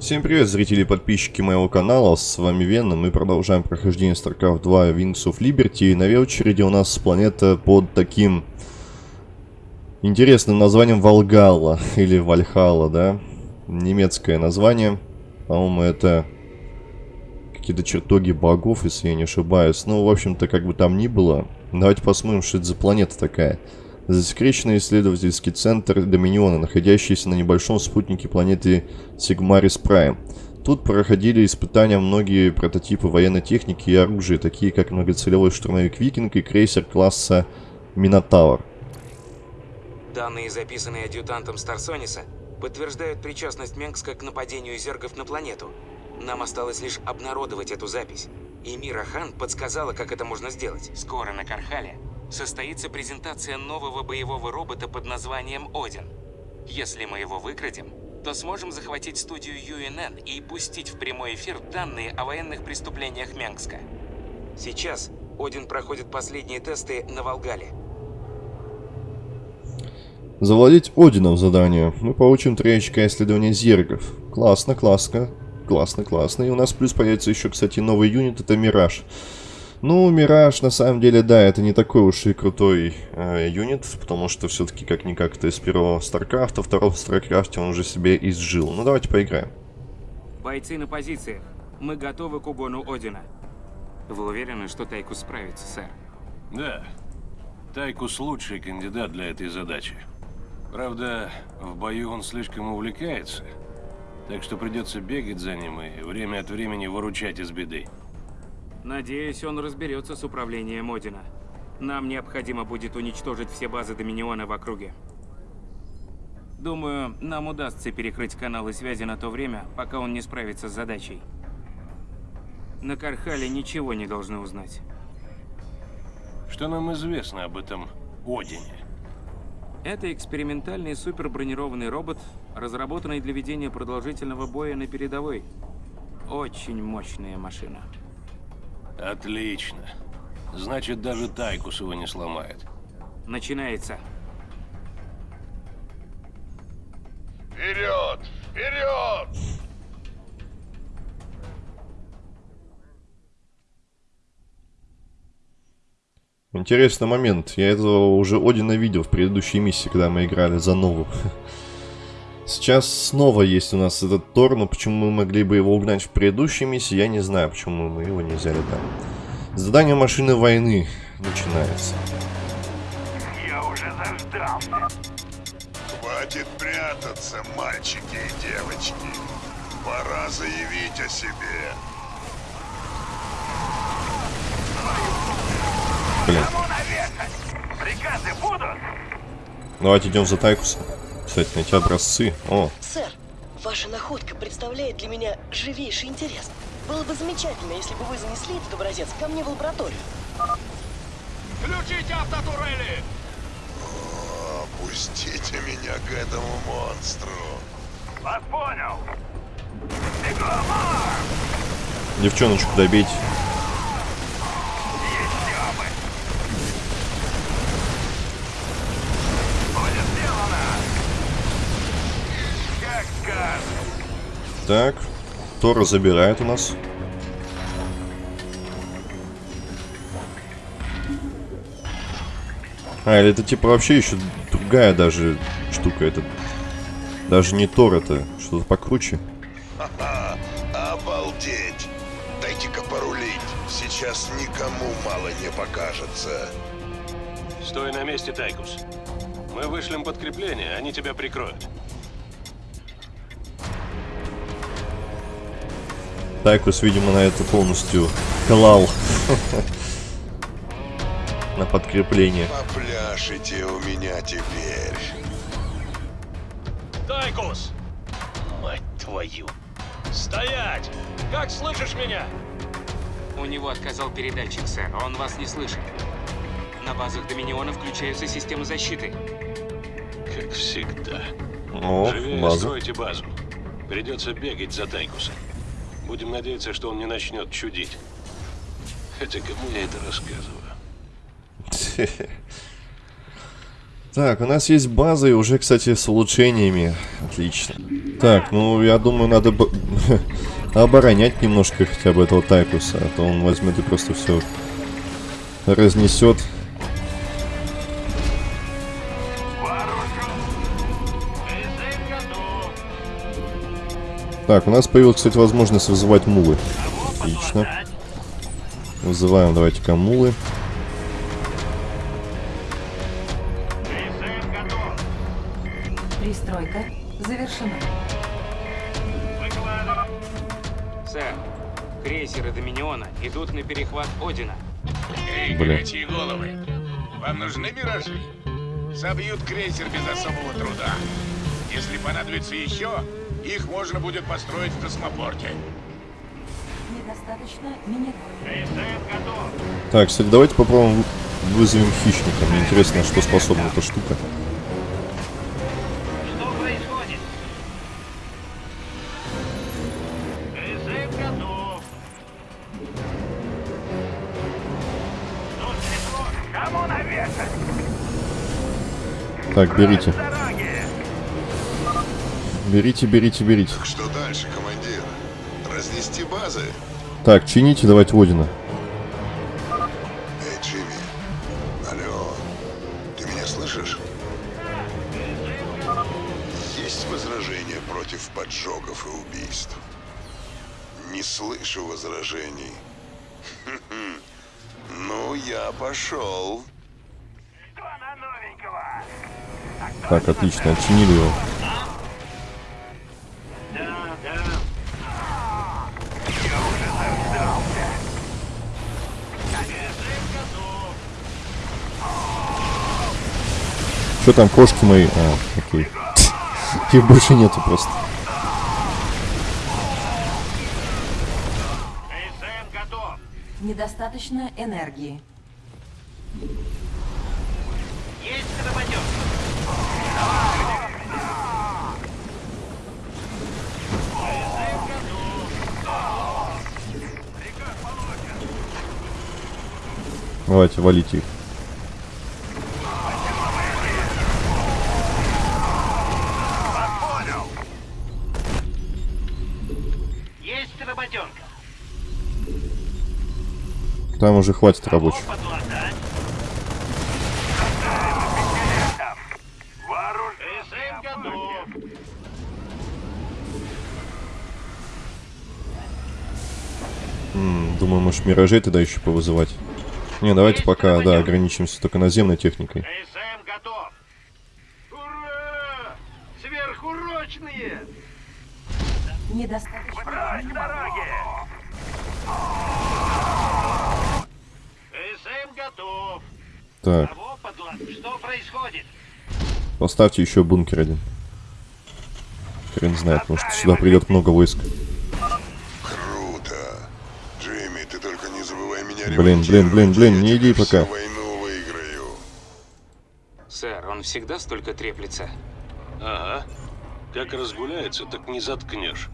Всем привет, зрители и подписчики моего канала, с вами Венна, мы продолжаем прохождение StarCraft 2 Wings of Liberty, и на очереди у нас планета под таким интересным названием Волгала, или Вальхала, да, немецкое название, по-моему, это какие-то чертоги богов, если я не ошибаюсь, ну, в общем-то, как бы там ни было, давайте посмотрим, что это за планета такая. Засекреченный исследовательский центр Доминиона, находящийся на небольшом спутнике планеты Сигмарис Прайм. Тут проходили испытания многие прототипы военной техники и оружия, такие как многоцелевой штурмовик Викинг и крейсер класса Минотавр. Данные, записанные адъютантом Старсониса, подтверждают причастность Менгска к нападению зергов на планету. Нам осталось лишь обнародовать эту запись. И Мира Хан подсказала, как это можно сделать. Скоро на Кархале состоится презентация нового боевого робота под названием Один. Если мы его выкрадем, то сможем захватить студию UNN и пустить в прямой эфир данные о военных преступлениях Менгска. Сейчас Один проходит последние тесты на Валгалле. Завладеть Одином задание. Мы получим 3 очка исследования зергов. Классно, классно. Классно, классно. И у нас плюс появится еще, кстати, новый юнит, это Мираж. Ну, Мираж, на самом деле, да, это не такой уж и крутой э, юнит, потому что все-таки как-никак это из первого Старкрафта, второго Старкрафте он уже себе изжил. Ну, давайте поиграем. Бойцы на позициях. Мы готовы к угону Одина. Вы уверены, что Тайкус справится, сэр? Да. Тайкус лучший кандидат для этой задачи. Правда, в бою он слишком увлекается, так что придется бегать за ним и время от времени выручать из беды. Надеюсь, он разберется с управлением Одина. Нам необходимо будет уничтожить все базы Доминиона в округе. Думаю, нам удастся перекрыть каналы связи на то время, пока он не справится с задачей. На Кархале ничего не должны узнать. Что нам известно об этом Одине? Это экспериментальный супербронированный робот, разработанный для ведения продолжительного боя на передовой. Очень мощная машина. Отлично. Значит, даже Тайкус его не сломает. Начинается. Вперед! Вперед! Интересный момент. Я этого уже Одина видел в предыдущей миссии, когда мы играли за Нову. Сейчас снова есть у нас этот Тор, но почему мы могли бы его угнать в предыдущей миссии, я не знаю, почему мы его не взяли, да. Задание машины войны начинается. Я уже заждался. Хватит прятаться, мальчики и девочки. Пора заявить о себе. Блин. Приказы будут? Давайте идем за Тайкусом. Кстати, найти образцы. О, Сэр, ваша находка представляет для меня живейший интерес. Было бы замечательно, если бы вы занесли этот образец ко мне в лабораторию. Включите автотурели! Пустите меня к этому монстру. Вас понял. Бегом! девчоночку добейте. Так, Тора забирает у нас. А, или это типа вообще еще другая даже штука. Это даже не Тор, это что-то покруче. Ха-ха, обалдеть! Дайте-ка порулить. Сейчас никому мало не покажется. Стой на месте, Тайкус. Мы вышлем подкрепление, они тебя прикроют. Тайкус, видимо, на это полностью клал. На подкрепление. Попляшите у меня теперь. Тайкус! Мать твою! Стоять! Как слышишь меня? У него отказал передатчик, сэр. Он вас не слышит. На базах Доминиона включаются системы защиты. Как всегда. О, Живее база. стройте базу. Придется бегать за Тайкусом. Будем надеяться, что он не начнет чудить. Хотя кому я это рассказываю? Так, у нас есть база и уже, кстати, с улучшениями. Отлично. Так, ну, я думаю, надо оборонять немножко хотя бы этого Тайкуса, а то он возьмет и просто все разнесет. Так, у нас появилась, кстати, возможность вызывать мулы. Отлично. Вызываем, давайте-ка мулы. Пристройка завершена. Сэр, крейсеры Доминиона идут на перехват Одина. Эй, Бля. горячие головы! Вам нужны миражи? Собьют крейсер без особого труда. Если понадобится еще, их можно будет построить в космопорте. Недостаточно минералов. Так, кстати, давайте попробуем вы- вызовем хищника. Мне интересно, что способна эта штука. Что происходит? Берите, берите, берите. Что дальше, командир? Разнести базы? Так, чините, давайте Одина. Эй, Джимми. Алло. Ты меня слышишь? Есть возражения против поджогов и убийств? Не слышу возражений. Ну, я пошел. Что на новенького? Так, отлично, отчинили его. Что там, кошки мои? А, окей. Их больше нету просто. Недостаточно энергии. Есть. Давайте, валите их. Там уже хватит рабочих. Думаю, может, миражей тогда еще повызывать. Не, давайте пока, да, ограничимся только наземной техникой. КСМ готов. Ура! Сверхурочные! Недостаточно Прочь к минералов. дороге! КСМ готов. Так, Кого подлад? Что происходит? Поставьте еще бункер один. Хрен знает, может, сюда придет много войск. Круто. Джимми, ты только не забывай меня Блин, блин, блин, блин, не иди пока. всю войну выиграю. Сэр, он всегда столько треплется. Ага. Как разгуляется, так не заткнешь.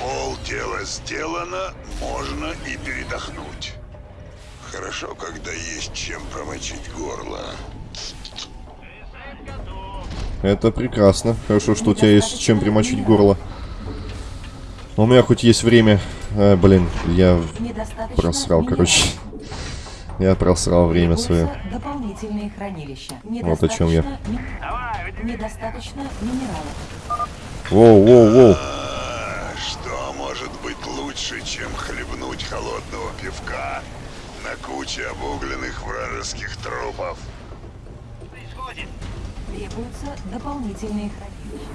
Пол дела сделано, можно и передохнуть. Хорошо, когда есть чем промочить горло. Это прекрасно. Хорошо, что у тебя есть чем примочить горло. Но у меня хоть есть время... А, блин, я просрал, короче. Я просрал время свое. Требуются дополнительные хранилища. Вот о чем я. Недостаточно ми- Недостаточно минералов. Воу, воу, воу. Что может быть лучше, чем хлебнуть холодного пивка на куче обугленных вражеских трупов? Требуются дополнительные хранилища.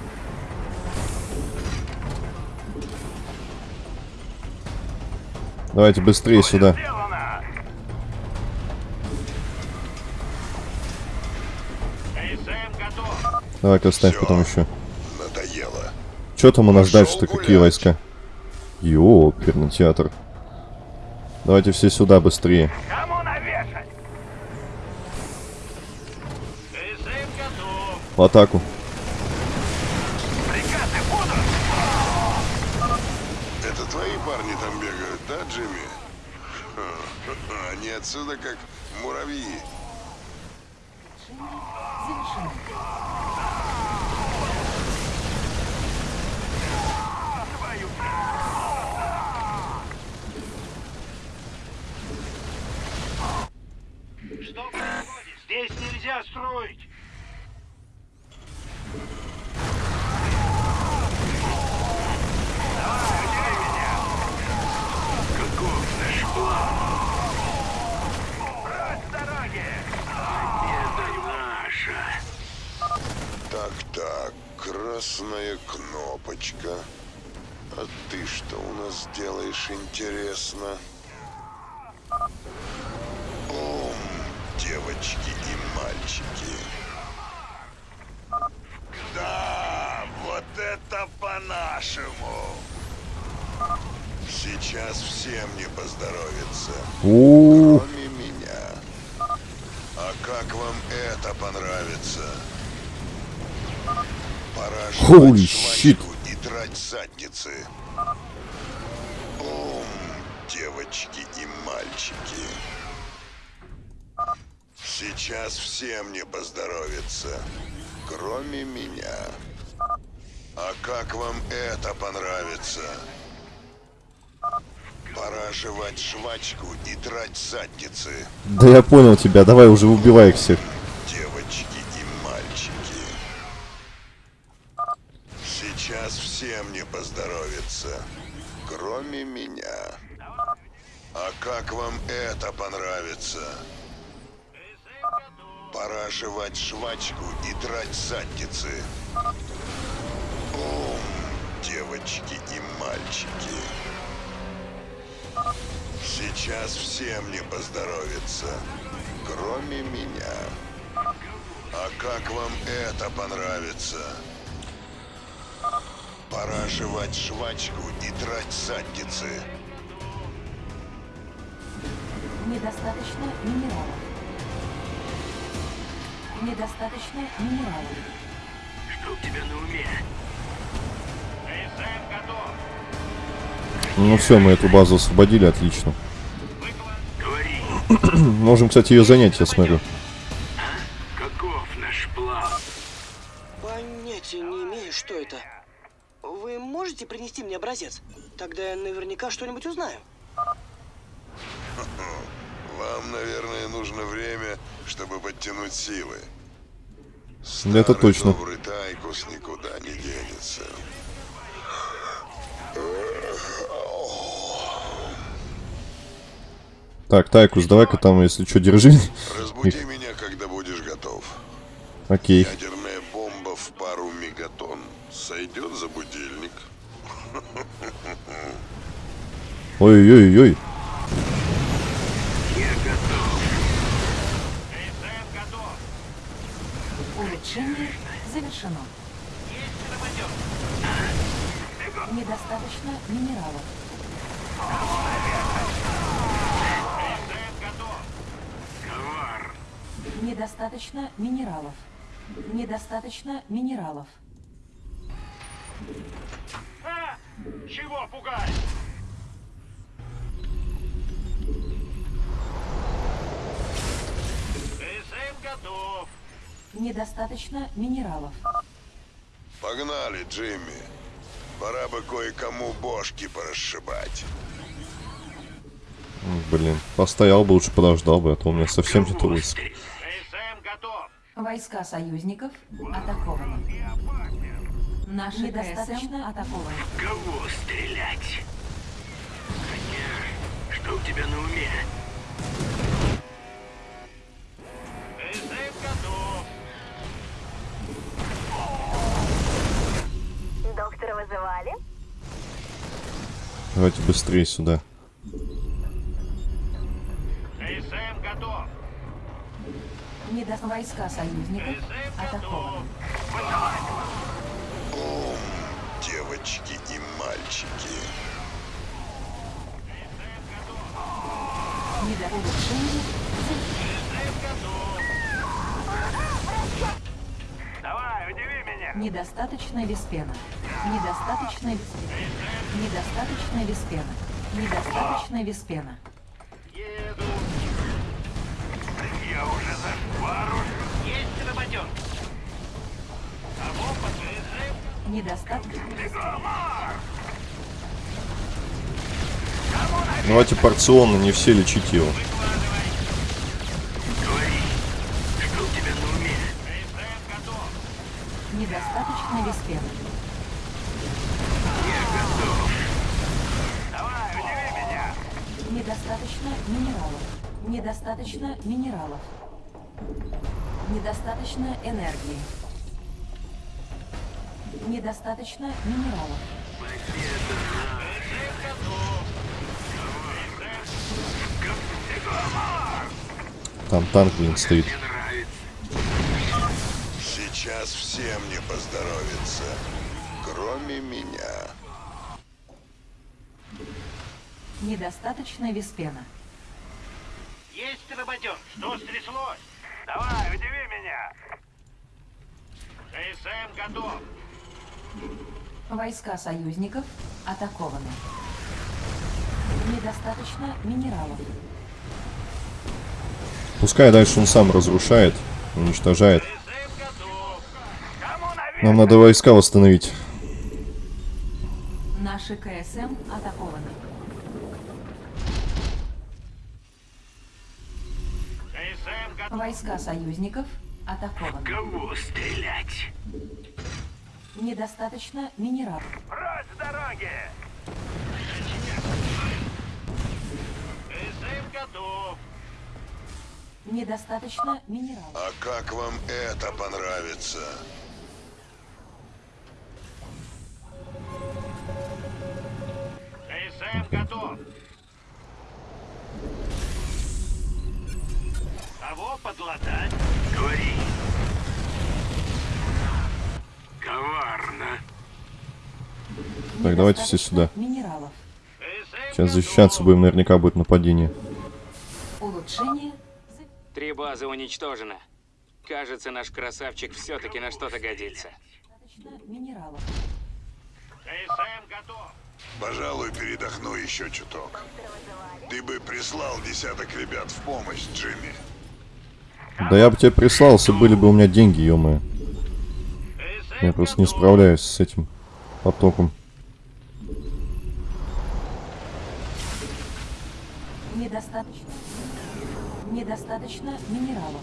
Давайте быстрее сюда. Сделано! КСМ готов. Давай-ка оставь Всё. потом еще. Надоело. Что там у нас дальше-то? Какие войска? Ёперный театр. Давайте все сюда быстрее. Кому готов. В атаку. Приказы будут. Это твои парни там бегают, да, Джимми? Ха, Они отсюда как муравьи. Улучшение завершено. Что происходит? Здесь нельзя строить. Давай, удиви меня. Каков наш план? Брать с дороги! Это наша. Так-так, красная кнопочка. А ты что у нас делаешь, интересно? Ум, девочки и мальчики. Да, вот это по-нашему. Сейчас всем не поздоровится. Кроме меня. А как вам это понравится? Пора Holy shit. и драть задницы. Ум, девочки и мальчики. Сейчас всем не поздоровится, кроме меня. А как вам это понравится? Пора жевать жвачку и драть задницы. да я понял тебя, давай уже убивай их всех. Всем не поздоровится, кроме меня. А как вам это понравится? Пора жевать жвачку и драть задницы. Ум, девочки и мальчики. Сейчас всем не поздоровится, кроме меня. А как вам это понравится? Пора жевать жвачку и драть задницы. Недостаточно минералов. Недостаточно минералов. Что у тебя на уме? Готов. Ну все, мы эту базу освободили, отлично. Говори, Можем, кстати, ее занять, я смотрю. Тогда я наверняка что-нибудь узнаю. Вам, наверное, нужно время, чтобы подтянуть силы. Это Старый точно. Добрый Тайкус никуда не денется. Так, Тайкус, давай-ка там, если что, держи. Разбуди меня, когда будешь готов. Окей. Ядерная Готов. Улучшение завершено. Недостаточно минералов. Недостаточно минералов. Недостаточно минералов. А! Чего пугать? Готов. Недостаточно минералов. Погнали, Джимми. Пора бы кое-кому бошки порасшибать. Блин, постоял бы, лучше подождал бы, а то у меня совсем нет готов. Войска союзников атакованы. Наши недостаточно атакованы. Кого стрелять? Что у тебя на уме? Вызывали? Давайте быстрее сюда. КСМ готов. Недо... Войска союзников атакованы. готов. Ум, девочки и мальчики. Недо... Улучшение Давай, Недостаточно виспена. Недостаточно виспена. Недостаточно виспена. Недостаточно виспена. Еду. Я уже за вооружен. Есть работенки. Кого подвижем? Недостаточно Давайте порционно, не все лечить его. Недостаточно веспена. Давай, удиви меня. Недостаточно минералов. Недостаточно минералов. Недостаточно энергии. Недостаточно минералов. Там танк, блин, стоит. Сейчас всем не поздоровится, кроме меня. Недостаточно веспена. Есть работенки. Что стряслось? Давай, удиви меня. КСМ готов. Войска союзников атакованы. Недостаточно минералов. Пускай дальше он сам разрушает, уничтожает. КСМ готов. Кому наверх? Нам надо войска восстановить. Наши КСМ атакованы. КСМ готов. Войска союзников атакованы. Кого стрелять? Недостаточно минералов. Прочь с дороги! КСМ готов. Недостаточно минералов. А как вам это понравится? Готов. Кого подлатать? Говори. Коварно. Так, давайте все сюда. Минералов. Сейчас защищаться будем, наверняка будет нападение. Улучшение. Три базы уничтожено. Кажется, наш красавчик все-таки на что-то годится. Минералов. КСМ готов. Пожалуй, передохну еще чуток. Ты бы прислал десяток ребят в помощь, Джимми. Да я бы тебе прислал, если были бы у меня деньги, ё Я просто не справляюсь с этим потоком. Недостаточно. Недостаточно минералов.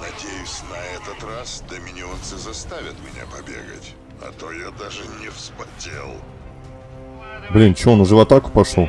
Надеюсь, на этот раз доминионцы заставят меня побегать. А то я даже не вспотел. Блин, чё, он уже в атаку пошел?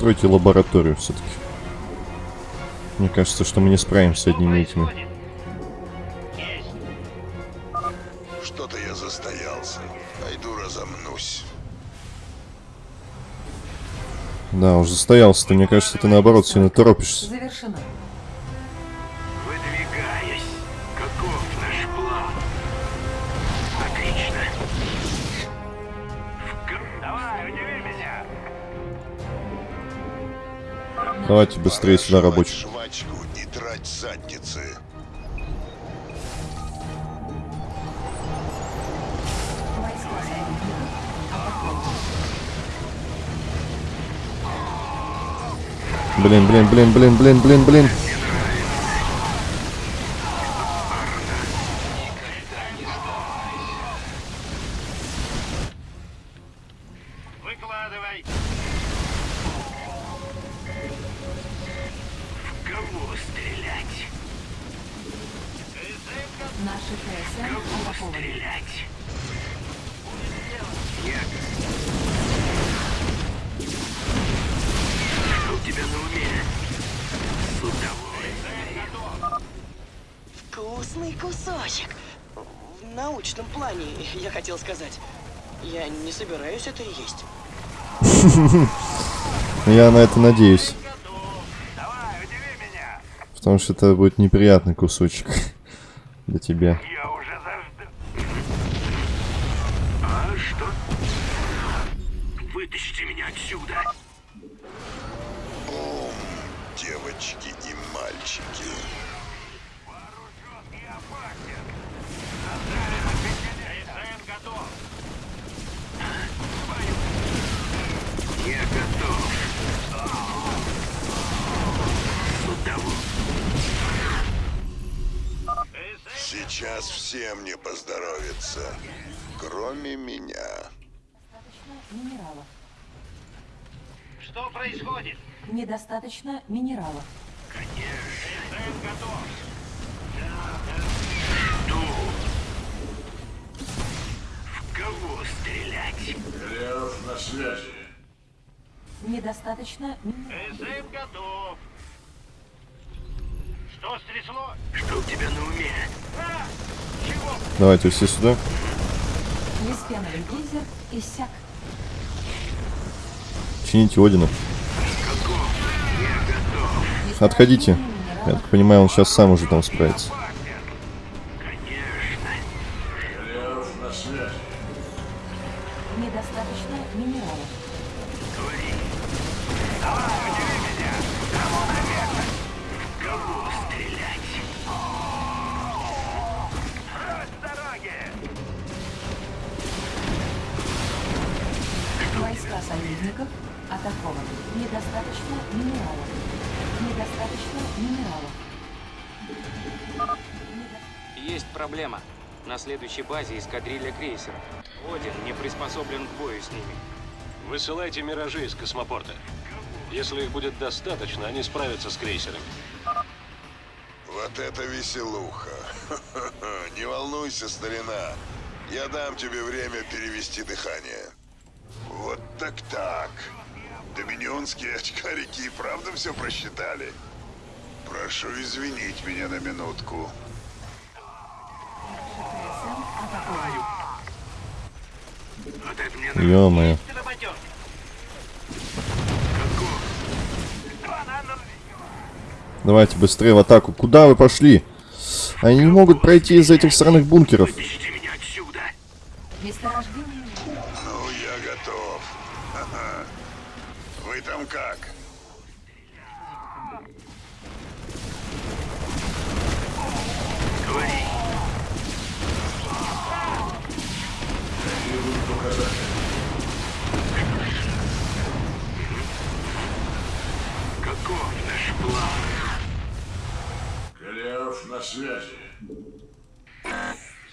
Пристройте лабораторию все-таки. Мне кажется, что мы не справимся с одними этими. Что-то я застоялся. Пойду разомнусь. Да, уже застоялся. Ты, мне кажется, ты наоборот сильно торопишься. Завершено. Давайте быстрее Пора сюда, рабочих. жвачку и задницы. Блин, блин, блин, блин, блин, блин, блин. Я на это надеюсь. Давай, Потому что это будет неприятный кусочек для тебя. Я уже зажда... А что? Вытащите меня отсюда. Бум, девочки и мальчики. Сейчас всем не поздоровится, кроме меня. Достаточно минералов. Что происходит? Недостаточно минералов. Жду. В кого стрелять? Голиаф на связи. Недостаточно минералов. СМ готов. Что стрясло? Что у тебя на уме? Давайте все сюда. Лиспеновый гейзер иссяк. Чините Одина. Отходите. Я так понимаю, он сейчас сам уже там справится. Эскадрилья крейсеров. Один не приспособлен к бою с ними. Высылайте миражи из космопорта. Если их будет достаточно, они справятся с крейсерами. Вот это веселуха. Не волнуйся, старина. Я дам тебе время перевести дыхание. Вот так-так. Доминионские очкарики и правда все просчитали. Прошу извинить меня на минутку. КСМ атакованы. Вот это мне Ё-моё. Давайте быстрее в атаку. Куда вы пошли? Они не могут пройти из этих сраных бункеров. Ну, я готов. Ха-ха. Вы там как? Голиаф на связи.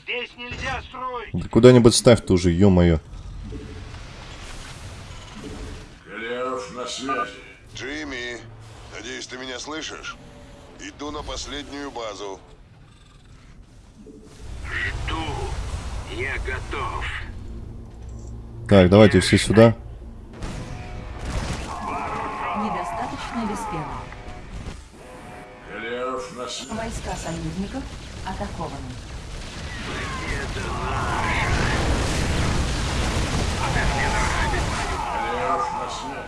Здесь нельзя строить. Да куда-нибудь ставь тоже, ё-моё. Голиаф на связи. Джимми, надеюсь, ты меня слышишь? Иду на последнюю базу. Жду. Я готов. Так, давайте все сюда. недостаточно лиспена. Голиаф на связи. Войска союзников атакованы. Голиаф на.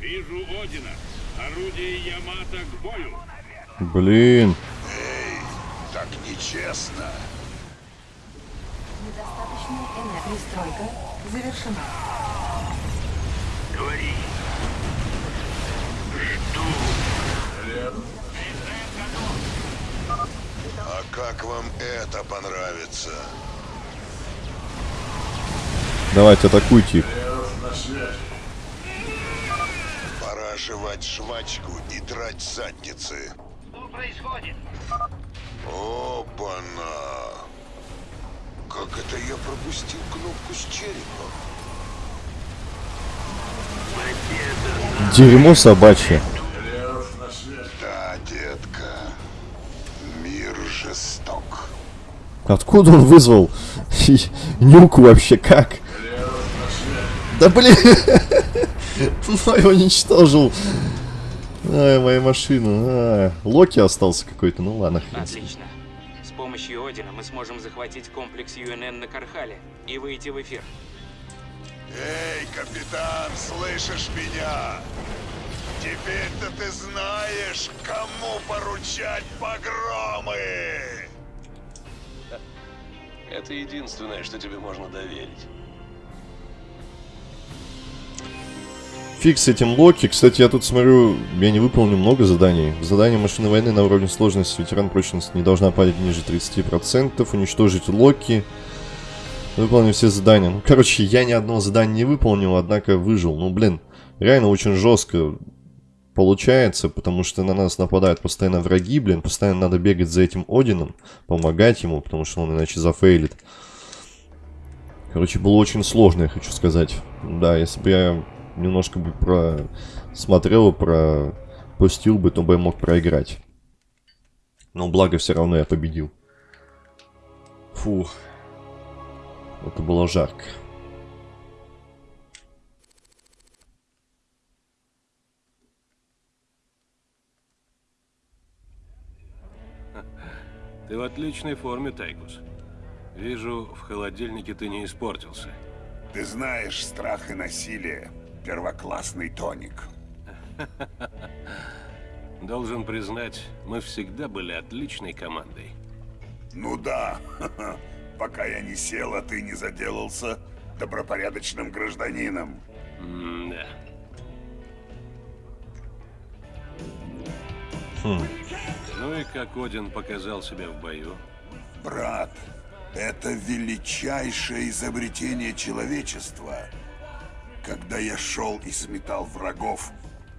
Вижу Одина. Орудие Ямато к бою. Блин. Так нечестно. Недостаточно энергии. Пристройка завершена. Говори. Жду. Голиаф. А как вам это понравится? Давайте, атакуйте их. Пора жевать жвачку и драть задницы. Что происходит? Опа-на! Как это я пропустил кнопку с черепом? Дерьмо собачье. Голиаф на связи. Да, детка. Мир жесток. Откуда он вызвал нюку вообще? Как? Да блин! Ну его уничтожил. Ай, моя машина. А, Локи остался какой-то. Ну ладно. Отлично. С помощью Одина мы сможем захватить комплекс ЮНН на Кархале и выйти в эфир. Эй, капитан, слышишь меня? Теперь-то ты знаешь, кому поручать погромы! Это единственное, что тебе можно доверить. Фиг с этим Локи. Кстати, я тут смотрю, я не выполнил много заданий. Задание машины войны на уровне сложности ветеран прочности не должна падать ниже 30%. Уничтожить Локи. Выполнил все задания. Ну, короче, я ни одного задания не выполнил, однако выжил. Ну, блин, реально очень жестко получается, потому что на нас нападают постоянно враги, блин. Постоянно надо бегать за этим Одином, помогать ему, потому что он иначе зафейлит. Короче, было очень сложно, я хочу сказать. Да, если бы я немножко бы просмотрел, пропустил бы, то бы я мог проиграть. Но благо все равно я победил. Фух. Это было жарко. Ты в отличной форме, Тайкус. Вижу, в холодильнике ты не испортился. Ты знаешь, страх и насилие – первоклассный тоник. Должен признать, мы всегда были отличной командой. Ну да, пока я не сел, а ты не заделался добропорядочным гражданином. М-да. Ну и как Один показал себя в бою? Брат, это величайшее изобретение человечества. Когда я шел и сметал врагов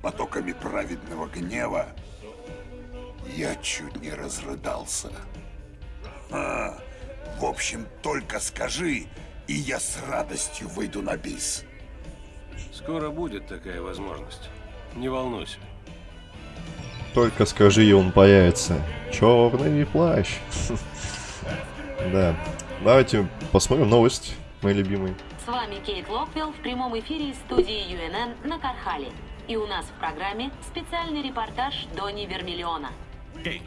потоками праведного гнева, я чуть не разрыдался. А, в общем, только скажи, и я с радостью выйду на бис. Скоро будет такая возможность. Не волнуйся. Только скажи, и он появится. Черный плащ. Да. Давайте посмотрим новость, мои любимые. С вами Кейт Локвилл в прямом эфире из студии UNN на Кархале. И у нас в программе специальный репортаж Дони Вермиллиона. Кейт,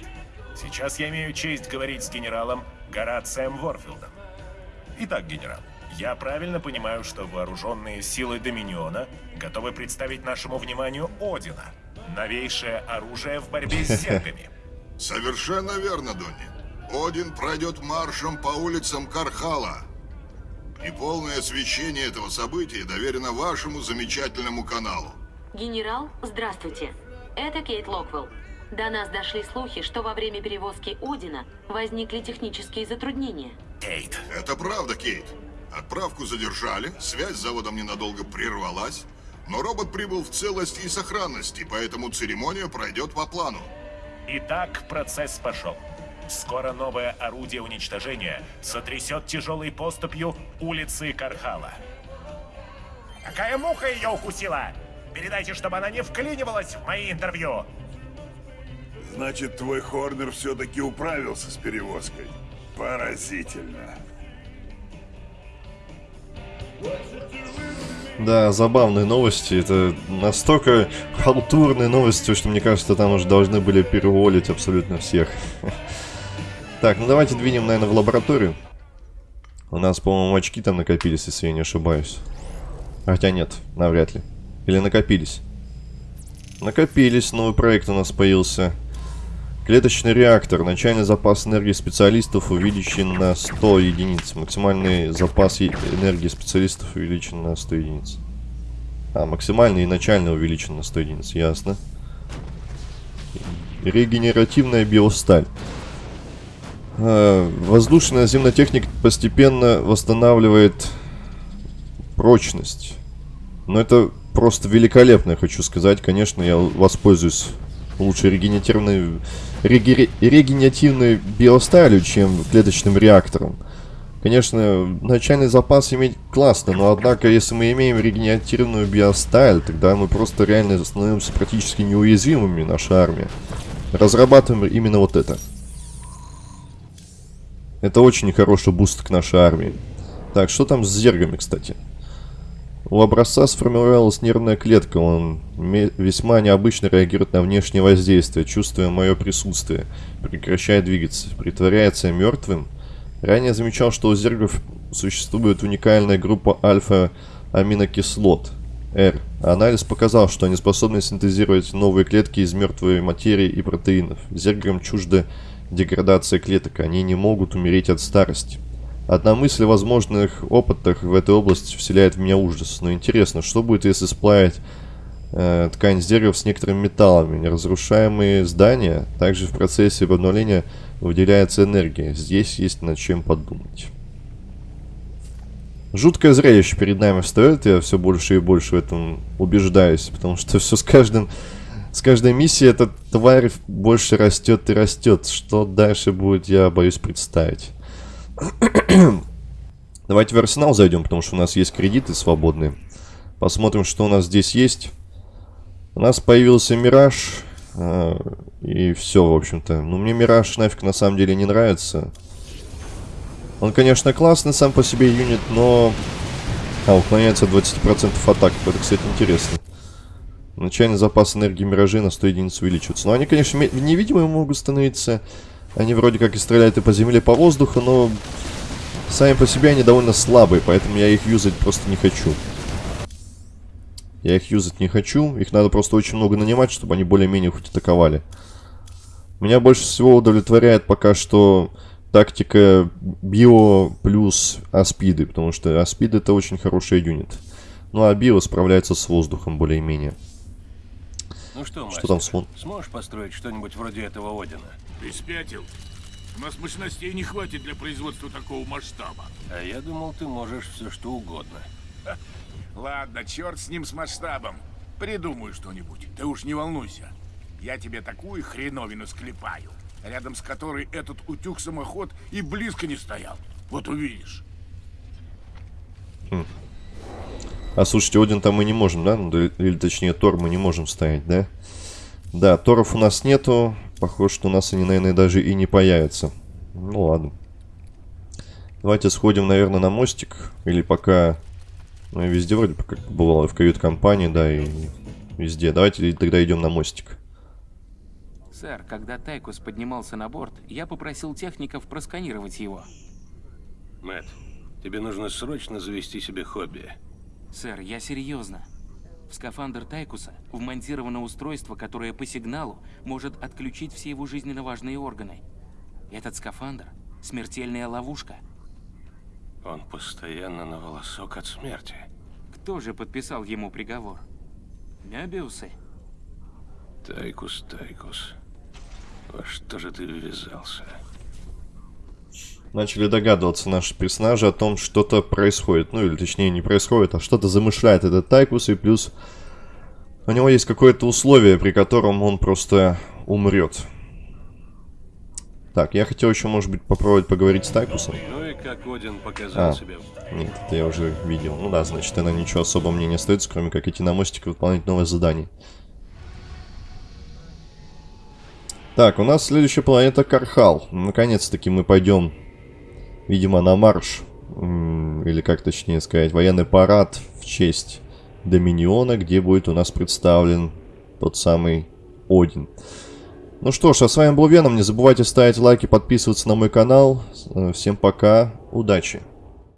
сейчас я имею честь говорить с генералом Горацием Ворфилдом. Итак, генерал, я правильно понимаю, что вооруженные силы Доминиона готовы представить нашему вниманию Одина, новейшее оружие в борьбе с зергами. Совершенно верно, Донни. Один пройдет маршем по улицам Кархала. И полное освещение этого события доверено вашему замечательному каналу. Генерал, здравствуйте. Это Кейт Локвелл. До нас дошли слухи, что во время перевозки Одина возникли технические затруднения. Кейт. Это правда, Кейт. Отправку задержали, связь с заводом ненадолго прервалась, но робот прибыл в целости и сохранности, поэтому церемония пройдет по плану. Итак, процесс пошел. Скоро новое орудие уничтожения сотрясет тяжелой поступью улицы Кархала. Какая муха ее укусила? Передайте, чтобы она не вклинивалась в мои интервью. Значит, твой Хорнер все-таки управился с перевозкой. Поразительно. Да, забавные новости. Это настолько халтурные новости, что мне кажется, там уже должны были переволить абсолютно всех. Так, ну давайте двинем, наверное, в лабораторию. У нас, по-моему, очки там накопились, если я не ошибаюсь. Хотя нет, навряд ли. Или накопились? Накопились, новый проект у нас появился. Клеточный реактор. Начальный запас энергии специалистов увеличен на 100 единиц. Максимальный запас энергии специалистов увеличен на 100 единиц. А, максимальный и начальный увеличен на 100 единиц, ясно. Регенеративная биосталь. Воздушная земнотехника постепенно восстанавливает прочность. Но это просто великолепно, я хочу сказать. Конечно, я воспользуюсь лучше регенеративной, реге, регенеративной биосталью, чем клеточным реактором. Конечно, начальный запас иметь классно, но однако, если мы имеем регенеративную биосталь, тогда мы просто реально становимся практически неуязвимыми, наша армия. Разрабатываем именно вот это. Это очень хороший буст к нашей армии. Так, что там с зергами, кстати? У образца сформировалась нервная клетка. Он весьма необычно реагирует на внешнее воздействие, чувствуя мое присутствие. Прекращает двигаться. Притворяется мертвым. Ранее замечал, что у зергов существует уникальная группа альфа-аминокислот. R. Анализ показал, что они способны синтезировать новые клетки из мертвой материи и протеинов. Зергам чужда деградация клеток, они не могут умереть от старости. Одна мысль о возможных опытах в этой области вселяет в меня ужас. Но интересно, что будет, если сплавить э, ткань с деревом с некоторыми металлами? Неразрушаемые здания, также в процессе обновления выделяется энергия. Здесь есть над чем подумать. Жуткое зрелище перед нами встает, я все больше и больше в этом убеждаюсь, потому что все с каждым, с каждой миссией эта тварь больше растет и растет. Что дальше будет, я боюсь представить. Давайте в арсенал зайдем, потому что у нас есть кредиты свободные. Посмотрим, что у нас здесь есть. У нас появился Мираж. Э, и все, в общем-то. Ну, мне Мираж нафиг на самом деле не нравится. Он, конечно, классный сам по себе юнит, но... А, уклоняется от 20% атак. Это, кстати, интересно. Начальный запас энергии Миражи на 100 единиц увеличивается. Но они, конечно, невидимые могут становиться. Они вроде как и стреляют и по земле, и по воздуху, но... Сами по себе они довольно слабые, поэтому я их юзать просто не хочу. Я их юзать не хочу. Их надо просто очень много нанимать, чтобы они более-менее хоть атаковали. Меня больше всего удовлетворяет пока что тактика био плюс аспиды, потому что аспид это очень хороший юнит. Ну а био справляется с воздухом более-менее. Ну что, мастер, что там слон? Сможешь построить что-нибудь вроде этого Одина? Ты спятил? У нас мощностей не хватит для производства такого масштаба. А я думал, ты можешь все что угодно. Ха. Ладно, черт с ним с масштабом. Придумаю что-нибудь. Ты уж не волнуйся. Я тебе такую хреновину склепаю рядом с которой этот утюг-самоход и близко не стоял. Вот увидишь. Хм. А слушайте, Один там мы не можем, да? Ну, или точнее Тор мы не можем ставить, да? Да, Торов у нас нету. Похоже, что у нас они, наверное, даже и не появятся. Ну ладно. Давайте сходим, наверное, на мостик. Или пока... Ну, и везде вроде как бывало, в кают-компании, да, и везде. Давайте тогда идем на мостик. Сэр, когда Тайкус поднимался на борт, я попросил техников просканировать его. Мэтт, тебе нужно срочно завести себе хобби. Сэр, я серьезно. В скафандр Тайкуса вмонтировано устройство, которое по сигналу может отключить все его жизненно важные органы. Этот скафандр – смертельная ловушка. Он постоянно на волосок от смерти. Кто же подписал ему приговор? Мебиусы? Тайкус, Тайкус. Во что же ты ввязался? Начали догадываться наши персонажи о том, что-то происходит. Ну, или точнее, не происходит, а что-то замышляет этот Тайкус. И плюс у него есть какое-то условие, при котором он просто умрет. Так, я хотел еще, может быть, попробовать поговорить с Тайкусом. Ну и как Один показал а, себя? Нет, это я уже видел. Ну да, значит, она ничего особо мне не остается, кроме как идти на мостик и выполнять новое задание. Так, у нас следующая планета Кархал. Наконец-таки мы пойдем, видимо, на марш. Или как точнее сказать, военный парад в честь Доминиона, где будет у нас представлен тот самый Один. Ну что ж, а с вами был Веном. Не забывайте ставить лайки, подписываться на мой канал. Всем пока, удачи!